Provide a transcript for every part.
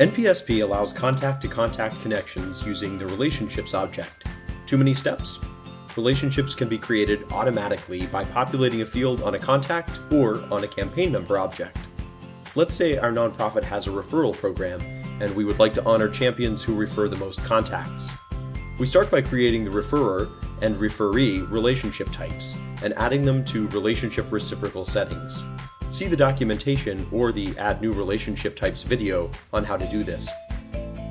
NPSP allows contact-to-contact connections using the Relationships object. Too many steps? Relationships can be created automatically by populating a field on a contact or on a campaign member object. Let's say our nonprofit has a referral program and we would like to honor champions who refer the most contacts. We start by creating the referrer and referee relationship types and adding them to relationship reciprocal settings. See the documentation or the Add New Relationship Types video on how to do this.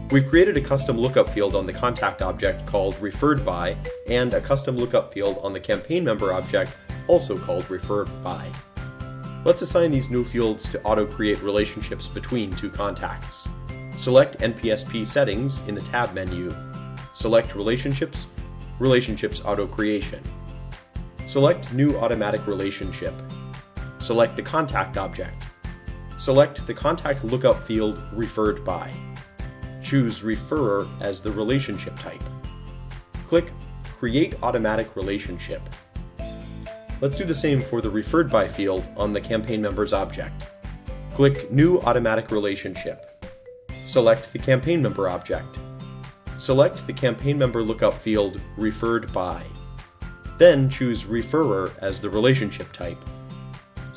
We've created a custom lookup field on the contact object called referred by and a custom lookup field on the campaign member object also called referred by. Let's assign these new fields to auto-create relationships between two contacts. Select NPSP Settings in the Tab menu. Select Relationships, Relationships Auto Creation. Select New Automatic Relationship. Select the Contact object. Select the Contact Lookup field Referred By. Choose Referrer as the relationship type. Click Create Automatic Relationship. Let's do the same for the Referred By field on the campaign member's object. Click New Automatic Relationship. Select the campaign member object. Select the campaign member lookup field Referred By. Then choose Referrer as the relationship type.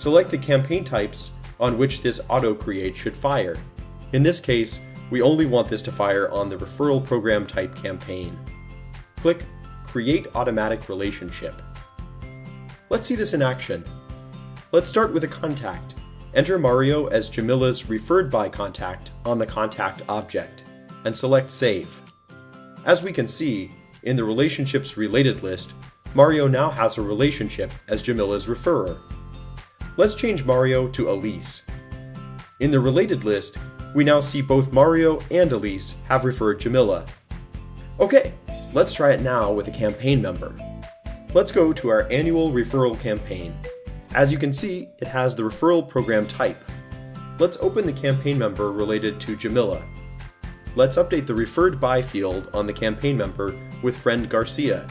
Select the campaign types on which this auto-create should fire. In this case, we only want this to fire on the referral program type campaign. Click Create Automatic Relationship. Let's see this in action. Let's start with a contact. Enter Mario as Jamila's referred by contact on the contact object, and select Save. As we can see, in the Relationships Related list, Mario now has a relationship as Jamila's referrer. Let's change Mario to Elise. In the Related list, we now see both Mario and Elise have referred Jamila. Okay, let's try it now with a campaign member. Let's go to our annual referral campaign as you can see, it has the referral program type. Let's open the campaign member related to Jamila. Let's update the referred by field on the campaign member with friend Garcia.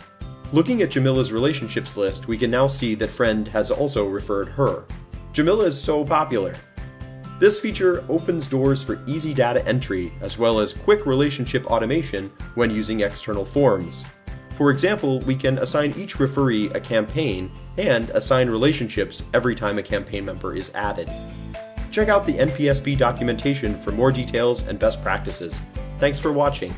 Looking at Jamila's relationships list, we can now see that friend has also referred her. Jamila is so popular. This feature opens doors for easy data entry as well as quick relationship automation when using external forms. For example, we can assign each referee a campaign and assign relationships every time a campaign member is added. Check out the NPSP documentation for more details and best practices. Thanks for watching.